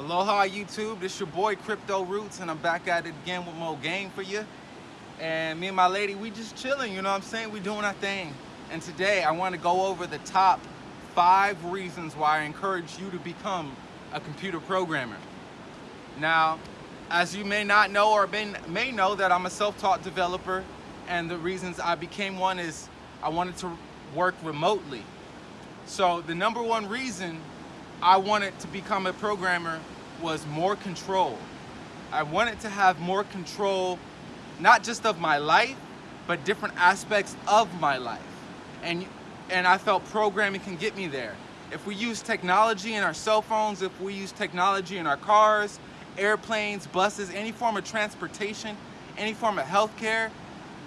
Aloha YouTube, this your boy Crypto Roots and I'm back at it again with more game for you. And me and my lady, we just chilling, you know what I'm saying? We doing our thing. And today I want to go over the top five reasons why I encourage you to become a computer programmer. Now, as you may not know or may know that I'm a self-taught developer and the reasons I became one is I wanted to work remotely. So the number one reason I wanted to become a programmer was more control. I wanted to have more control, not just of my life, but different aspects of my life. And, and I felt programming can get me there. If we use technology in our cell phones, if we use technology in our cars, airplanes, buses, any form of transportation, any form of healthcare,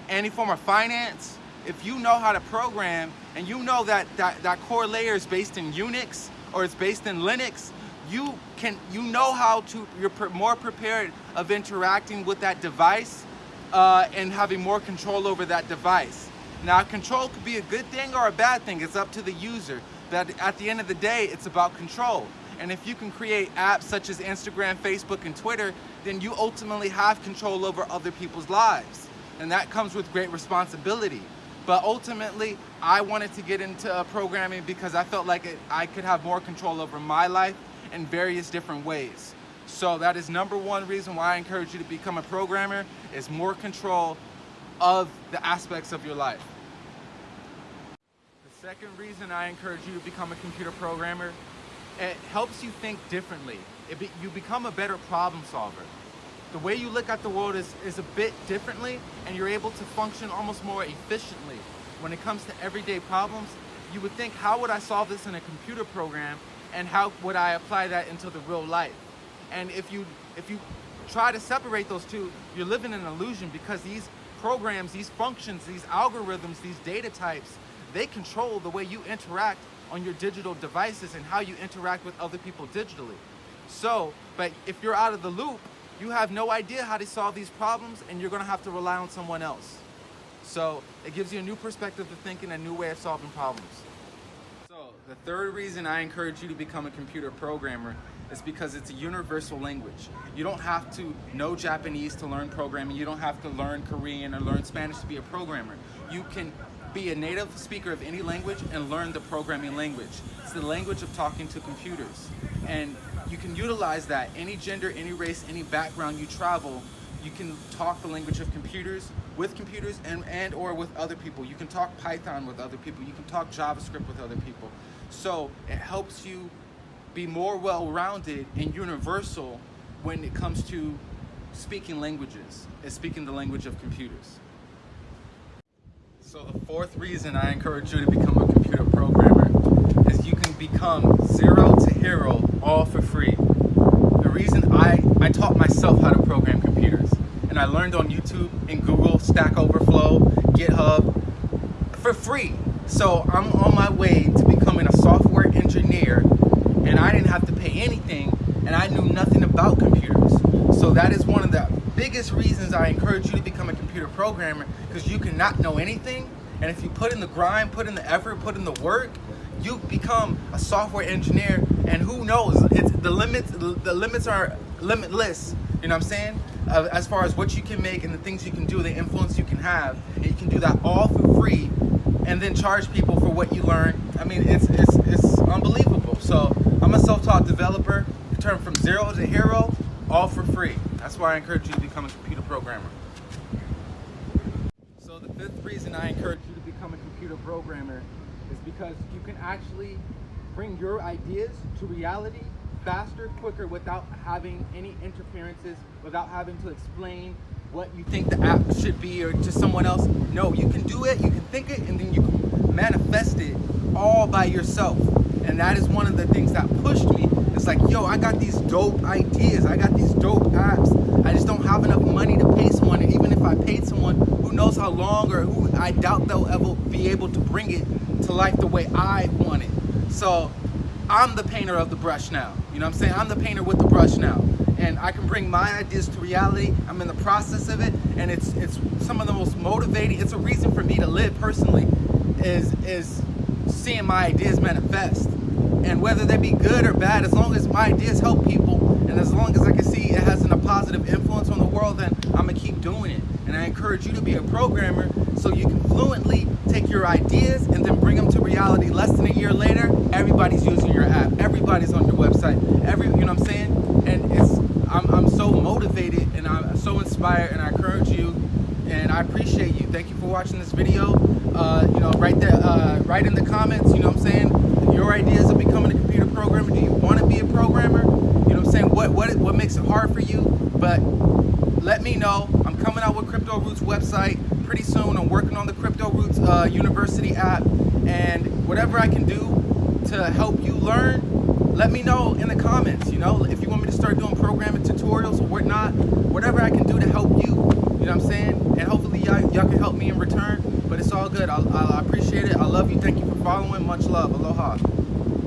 any form of finance, if you know how to program and you know that, that, that core layer is based in Unix, or it's based in Linux, you can you know how to you're more prepared of interacting with that device uh, and having more control over that device. Now control could be a good thing or a bad thing, it's up to the user. But at the end of the day, it's about control. And if you can create apps such as Instagram, Facebook, and Twitter, then you ultimately have control over other people's lives. And that comes with great responsibility. But ultimately, I wanted to get into uh, programming because I felt like it, I could have more control over my life in various different ways. So that is number one reason why I encourage you to become a programmer is more control of the aspects of your life. The second reason I encourage you to become a computer programmer, it helps you think differently. Be, you become a better problem solver the way you look at the world is, is a bit differently and you're able to function almost more efficiently. When it comes to everyday problems, you would think, how would I solve this in a computer program and how would I apply that into the real life? And if you, if you try to separate those two, you're living in an illusion because these programs, these functions, these algorithms, these data types, they control the way you interact on your digital devices and how you interact with other people digitally. So, but if you're out of the loop, you have no idea how to solve these problems and you're gonna have to rely on someone else. So it gives you a new perspective of thinking, a new way of solving problems. So the third reason I encourage you to become a computer programmer is because it's a universal language. You don't have to know Japanese to learn programming. You don't have to learn Korean or learn Spanish to be a programmer. You can be a native speaker of any language and learn the programming language. It's the language of talking to computers. And you can utilize that. Any gender, any race, any background you travel, you can talk the language of computers with computers and, and or with other people. You can talk Python with other people. You can talk JavaScript with other people. So it helps you be more well-rounded and universal when it comes to speaking languages and speaking the language of computers. So the fourth reason I encourage you to become a computer programmer is you can become zero to hero all for I, taught myself how to program computers and I learned on YouTube and Google, Stack Overflow, GitHub for free. So I'm on my way to becoming a software engineer and I didn't have to pay anything and I knew nothing about computers. So that is one of the biggest reasons I encourage you to become a computer programmer because you cannot know anything and if you put in the grind, put in the effort, put in the work, you become a software engineer and who knows, limits the limits are limitless, you know what I'm saying? Uh, as far as what you can make and the things you can do, the influence you can have, and you can do that all for free and then charge people for what you learn. I mean, it's, it's, it's unbelievable. So I'm a self-taught developer, turn from zero to hero, all for free. That's why I encourage you to become a computer programmer. So the fifth reason I encourage you to become a computer programmer is because you can actually bring your ideas to reality faster, quicker, without having any interferences, without having to explain what you think the app should be or to someone else. No, you can do it, you can think it, and then you can manifest it all by yourself. And that is one of the things that pushed me. It's like, yo, I got these dope ideas. I got these dope apps. I just don't have enough money to pay someone. And even if I paid someone, who knows how long or who I doubt they'll ever be able to bring it to life the way I want it. So I'm the painter of the brush now. You know what I'm saying? I'm the painter with the brush now. And I can bring my ideas to reality. I'm in the process of it. And it's it's some of the most motivating. It's a reason for me to live personally is is seeing my ideas manifest. And whether they be good or bad, as long as my ideas help people and as long as I can see it has a positive influence on the world, then I'm gonna keep doing it. And I encourage you to be a programmer so you can fluently take your ideas and then bring them to reality. Less than a year later, everybody's using Everybody's on your website. Every, you know what I'm saying? And it's, I'm, I'm so motivated and I'm so inspired and I encourage you and I appreciate you. Thank you for watching this video. Uh, you know, right there, uh, write in the comments, you know what I'm saying? Your ideas of becoming a computer programmer. Do you want to be a programmer? You know what I'm saying? What, what, what makes it hard for you? But let me know. I'm coming out with Crypto Roots website pretty soon. I'm working on the Crypto Roots uh, University app and whatever I can do to help you learn, let me know in the comments, you know, if you want me to start doing programming tutorials or whatnot, whatever I can do to help you, you know what I'm saying? And hopefully y'all can help me in return, but it's all good. I, I appreciate it. I love you. Thank you for following. Much love. Aloha.